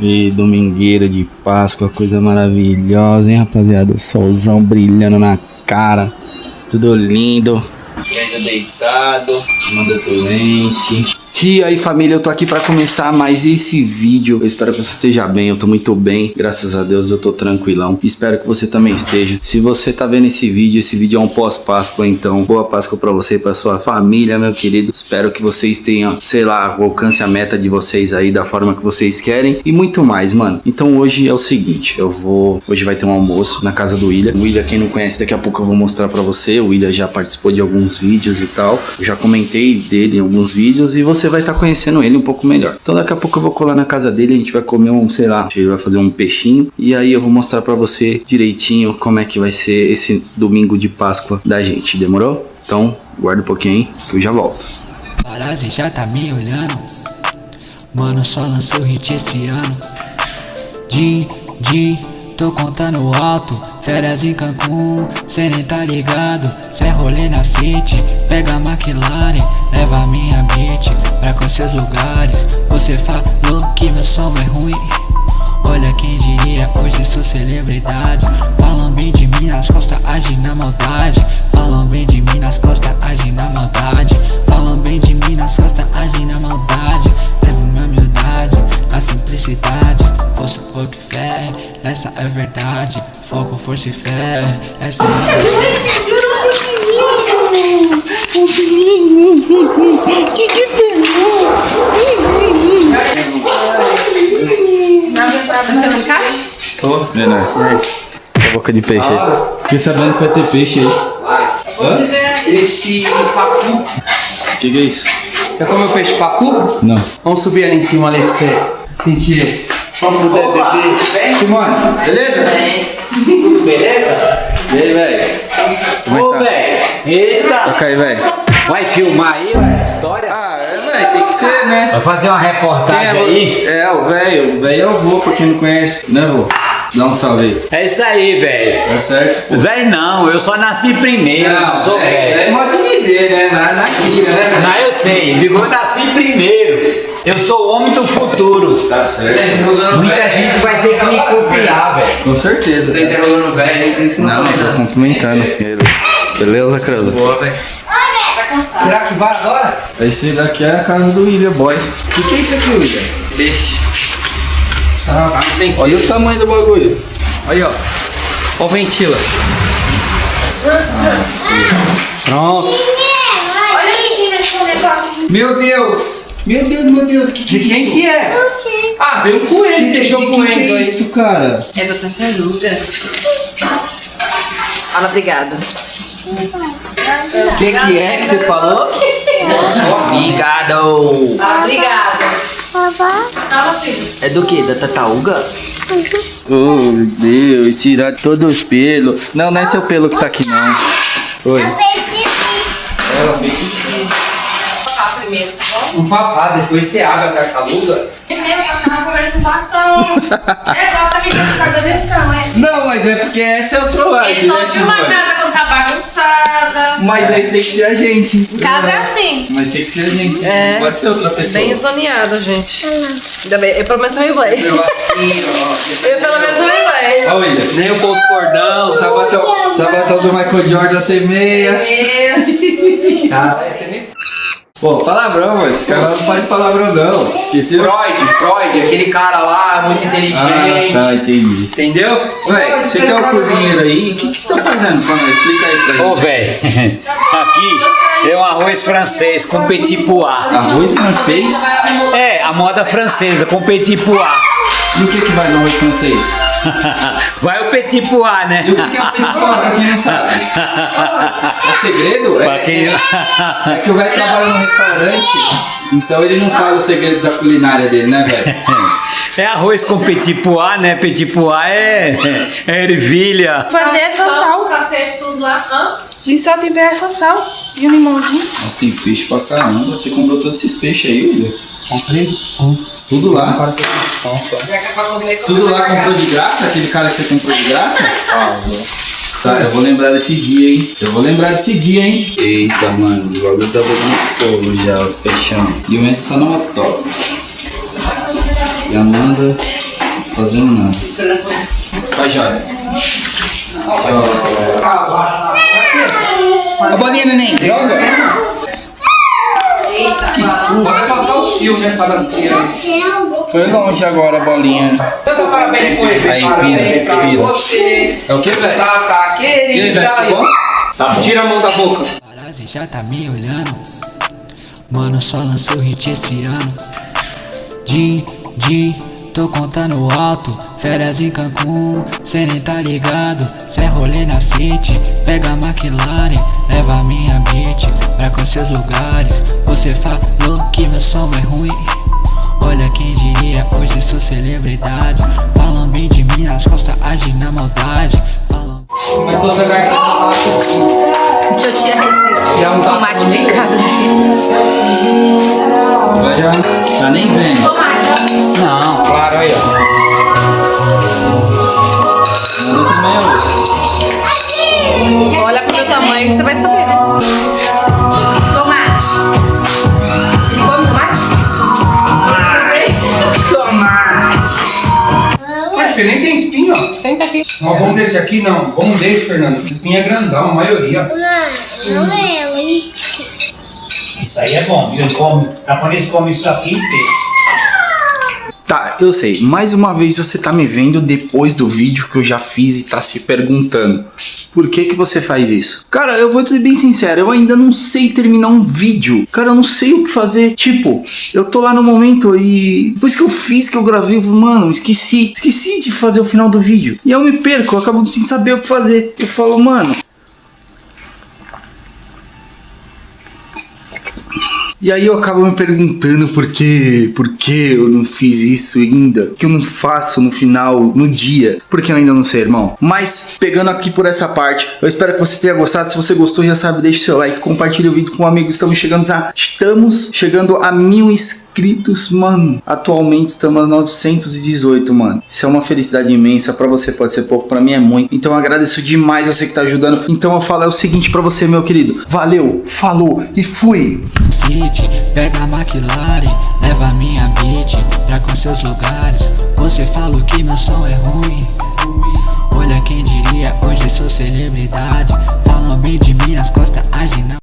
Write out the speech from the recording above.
E domingueira de Páscoa, coisa maravilhosa, hein, rapaziada? Solzão brilhando na cara, tudo lindo. Criança deitado, manda doente. E aí família, eu tô aqui pra começar mais esse vídeo. Eu espero que você esteja bem, eu tô muito bem Graças a Deus eu tô tranquilão. Espero que você também esteja. Se você tá vendo esse vídeo, esse vídeo é um pós-páscoa Então, boa Páscoa pra você e pra sua família, meu querido. Espero que vocês tenham, sei lá, alcance a meta de vocês aí Da forma que vocês querem E muito mais, mano. Então hoje é o seguinte, eu vou... Hoje vai ter um almoço na casa do William. O William, quem não conhece, daqui a pouco eu vou mostrar pra você. O William já participou de alguns vídeos e tal. Eu já comentei dele em alguns vídeos E você vai estar tá conhecendo ele um pouco melhor. Então daqui a pouco eu vou colar na casa dele, a gente vai comer um, sei lá, gente vai fazer um peixinho e aí eu vou mostrar para você direitinho como é que vai ser esse domingo de Páscoa da gente, demorou? Então guarda um pouquinho aí que eu já volto. Parazzi já tá me olhando, mano só lançou hit esse ano. De, de Tô contando alto, férias em Cancún Cê nem tá ligado, cê é rolê na City Pega a McLaren, leva minha beat Você falou que meu som é ruim. Olha quem diria, hoje sou celebridade. Falam bem de mim nas costas, agem na maldade. Falam bem de mim nas costas, agem na maldade. Falam bem de mim nas costas, agem na maldade. Levo minha humildade, na simplicidade. Força, fogo e fé, essa é verdade. Foco, força e fé, essa é a Que Tô, menor. E aí? Essa boca de peixe aí. Fiquei sabendo que vai ter peixe aí. Hã? Peixe pacu. O que, que é isso? Quer comer o peixe pacu? Não. Vamos subir ali em cima ali pra você sentir esse. Vamos poder beber. Simone, beleza? Beleza? E aí, velho? Ô, é que tá? velho. Eita. Toca aí, velho. Vai filmar aí, ué, história? Ah, é, velho, tem que ser, né? Vai fazer uma reportagem é, aí? É, o velho. O velho é o vô, pra quem não conhece. Né, vô? Dá um salve aí. É isso aí, velho. Tá certo? pô? Velho não, eu só nasci primeiro, não, sou é, velho. é modo de dizer, né? Na, na né? Não, eu sei, digo, eu nasci primeiro. Eu sou o homem do futuro. Tá certo. Muita gente vai ter que me copiar, velho. Com certeza. Tá interrogando o velho, por isso que não, Não, tô cumprimentando ele. Beleza, Creuza? Boa, velho. Tá cansado. Será que vai agora? Esse daqui é a casa do William Boy. O que, que é isso aqui, William? Peixe. Ah, Olha o tamanho do bagulho. Aí, ó. Ó o ventila. Pronto. Esse negócio. Meu Deus! Meu Deus, meu Deus, que, que De quem isso? que é? Ah, veio um coelho, Que, deixou de o que, coelho que é aí. isso, cara? É da tartaruga. Fala, obrigada. O que que é que você falou? Obrigado. Obrigada. Fala, filho. É do que? Da tataúga? Oh, meu Deus, tirar todos os pelos. Não, não é seu pelo que tá aqui, não. Oi. Ela fez xixi. Primeiro, tá bom? Um papá, depois você abre a tartaruga. Tava bacão. É, tá tamanho. Não, mas é porque essa é a trollagem, Ele só né, viu uma? Bagunçada. Mas aí tem que ser a gente. Em casa é assim. Mas tem que ser a gente. É. Não pode ser outra pessoa. Bem zoneado, gente. Ainda bem, eu pelo menos também vou. Eu Eu assim, ó. pelo menos também vou. William. Nem o posto cordão. Sabatão, sabatão do Michael Jordan sem meia. Cara, esse é nem... Pô, palavrão, mano. Esse cara não pode palavrão, não. Esqueceu? Freud, Freud, aquele cara lá, muito inteligente. Ah, tá, entendi. Entendeu? Véi, você que é o cozinheiro aí, o que, que você tá fazendo pra nós? Explica aí pra gente. Ô, velho, aqui é um arroz francês com petit pois. Arroz francês? É, a moda francesa com petit pois. E o que que vai no arroz francês? Vai o petit pois, né? E o que é o petit pois, pra quem não sabe? É segredo? É, quem- é, é que o velho trabalha no restaurante, então ele não fala os segredos da culinária dele, né, velho? É arroz com petit pois, né? Petit pois é, é ervilha. Fazer essa Os sal. cacetes tudo lá. Hã? E só temperar essa sal. E um limãozinho. Nossa, tem peixe pra caramba. Você comprou todos esses peixes aí, William? Comprei Tudo lá? É Tudo lá comprou de graça? Aquele cara que você comprou de graça? Tá, eu vou lembrar desse dia, hein? Eu vou lembrar desse dia, hein? Eita, mano, o bagulho tá pegando fogo já, os peixão. E o Messi só não toca. E a Amanda Fazendo nada. Vai, joia. A bolinha, neném, joga. Que susto. Fio, né, palaceira? Foi longe agora a bolinha. Então, parabéns por ele. Aí, pira. você. É o que, velho? Tá, tá, E aí, querida. velho, ficou bom? Tá bom. Tira a mão da boca. Parazzi já tá me olhando. Mano, só lançou hit esse ano. Din, din, tô contando alto. Férias em Cancún, cê nem tá ligado. Cê é rolê na City, pega a McLaren, leva minha beat pra conhecer os lugares. Você falou que meu som é ruim. Olha quem diria, hoje sou celebridade. Falam bem de mim nas costas, agem na maldade. Falam Começou a ser garganta. Deixa eu tirar esse Já não tá tomate picado. Vai já. Tá nem vendo. Vai saber. Tomate. Ele come tomate? Mas que nem tem espinho, ó. Senta aqui. Não, vamos desse aqui, não. Vamos desse, Fernando. Espinho é grandão, a maioria. Isso aí é bom, viu? Ele come, japonês come isso aqui inteiro. Tá, eu sei. Mais uma vez você tá me vendo depois do vídeo que eu já fiz e tá se perguntando. Por que que você faz isso? Cara, eu vou ser bem sincero, eu ainda não sei terminar um vídeo. Cara, eu não sei o que fazer. Tipo, eu tô lá no momento e depois que eu fiz, que eu gravei, eu mano, esqueci. Esqueci de fazer o final do vídeo. E eu me perco, eu acabo sem saber o que fazer. Eu falo, mano, E aí eu acabo me perguntando por que, por que eu não fiz isso ainda, que eu não faço no final, no dia, porque eu ainda não sei, irmão. Mas pegando aqui por essa parte, eu espero que você tenha gostado. Se você gostou, já sabe, deixe seu like, compartilhe o vídeo com um amigo. Estamos chegando a, estamos chegando a mil inscritos, mano. Atualmente estamos a 918, mano. Isso é uma felicidade imensa. Pra você pode ser pouco, pra mim é muito. Então eu agradeço demais você que tá ajudando. Então eu falo é o seguinte pra você, meu querido. Valeu, falou e fui. Street Pega a McLaren, leva minha beat Pra com seus lugares Você fala que meu som é ruim Olha quem diria, hoje sou celebridade Falam bem de mim, as costas não.